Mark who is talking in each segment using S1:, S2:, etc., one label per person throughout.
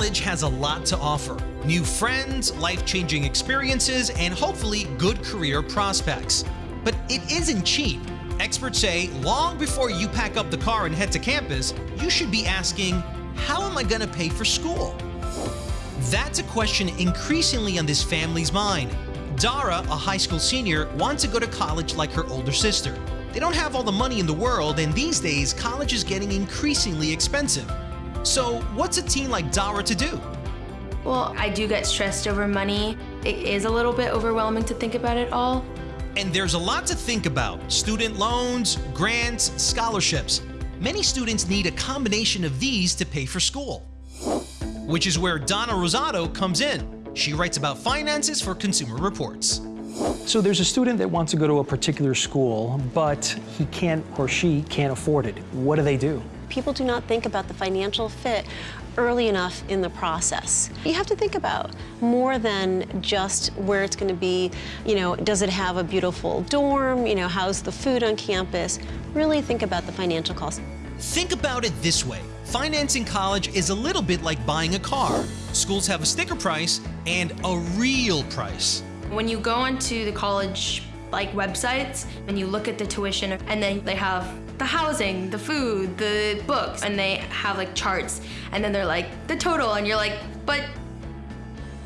S1: College has a lot to offer new friends, life changing experiences, and hopefully good career prospects. But it isn't cheap. Experts say long before you pack up the car and head to campus, you should be asking, How am I going to pay for school? That's a question increasingly on this family's mind. Dara, a high school senior, wants to go to college like her older sister. They don't have all the money in the world, and these days, college is getting increasingly expensive. So, what's a teen like Dara to do?
S2: Well, I do get stressed over money. It is a little bit overwhelming to think about it all.
S1: And there's a lot to think about student loans, grants, scholarships. Many students need a combination of these to pay for school. Which is where Donna Rosato comes in. She writes about finances for Consumer Reports.
S3: So there's a student that wants to go to a particular school, but he can't or she can't afford it. What do they do?
S4: People do not think about the financial fit early enough in the process. You have to think about more than just where it's going to be, you know, does it have a beautiful dorm, you know, how's the food on campus? Really think about the financial cost.
S1: Think about it this way. Financing college is a little bit like buying a car. Schools have a sticker price and a real price.
S2: When you go onto the college like websites and you look at the tuition and then they have the housing, the food, the books, and they have like charts and then they're like the total and you're like, but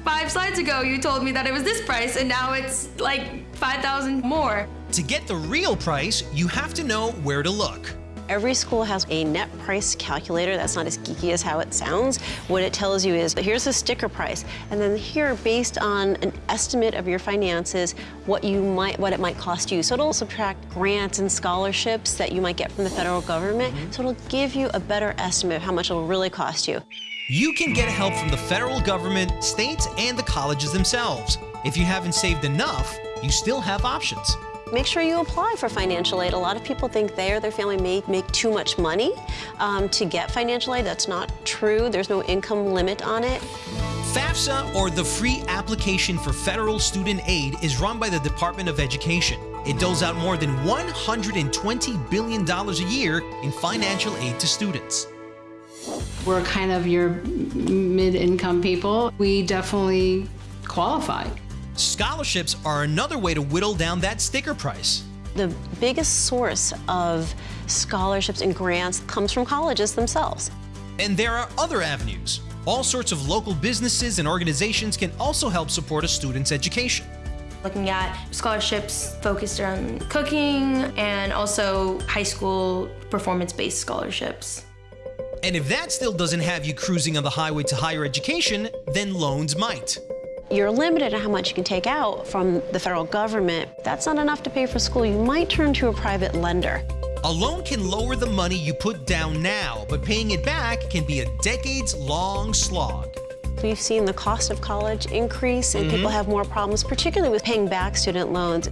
S2: five slides ago you told me that it was this price and now it's like 5,000 more.
S1: To get the real price, you have to know where to look.
S4: Every school has a net price calculator. That's not as geeky as how it sounds. What it tells you is, here's the sticker price, and then here, based on an estimate of your finances, what you might, what it might cost you. So it'll subtract grants and scholarships that you might get from the federal government. Mm -hmm. So it'll give you a better estimate of how much it'll really cost you.
S1: You can get help from the federal government, states, and the colleges themselves. If you haven't saved enough, you still have options
S4: make sure you apply for financial aid. A lot of people think they or their family may make too much money um, to get financial aid. That's not true. There's no income limit on it.
S1: FAFSA, or the Free Application for Federal Student Aid, is run by the Department of Education. It doles out more than $120 billion a year in financial aid to students.
S5: We're kind of your mid-income people. We definitely qualify.
S1: Scholarships are another way to whittle down that sticker price.
S4: The biggest source of scholarships and grants comes from colleges themselves.
S1: And there are other avenues. All sorts of local businesses and organizations can also help support a student's education.
S2: Looking at scholarships focused on cooking and also high school performance-based scholarships.
S1: And if that still doesn't have you cruising on the highway to higher education, then loans might.
S4: You're limited on how much you can take out from the federal government. That's not enough to pay for school. You might turn to a private lender.
S1: A loan can lower the money you put down now, but paying it back can be a decades-long slog.
S4: We've seen the cost of college increase and mm -hmm. people have more problems, particularly with paying back student loans.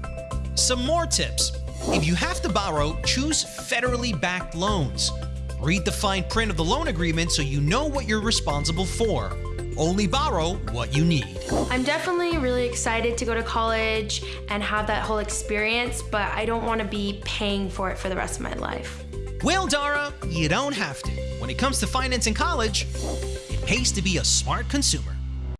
S1: Some more tips. If you have to borrow, choose federally backed loans. Read the fine print of the loan agreement so you know what you're responsible for. Only borrow what you need.
S2: I'm definitely really excited to go to college and have that whole experience, but I don't want to be paying for it for the rest of my life.
S1: Well, Dara, you don't have to. When it comes to finance in college, it pays to be a smart consumer.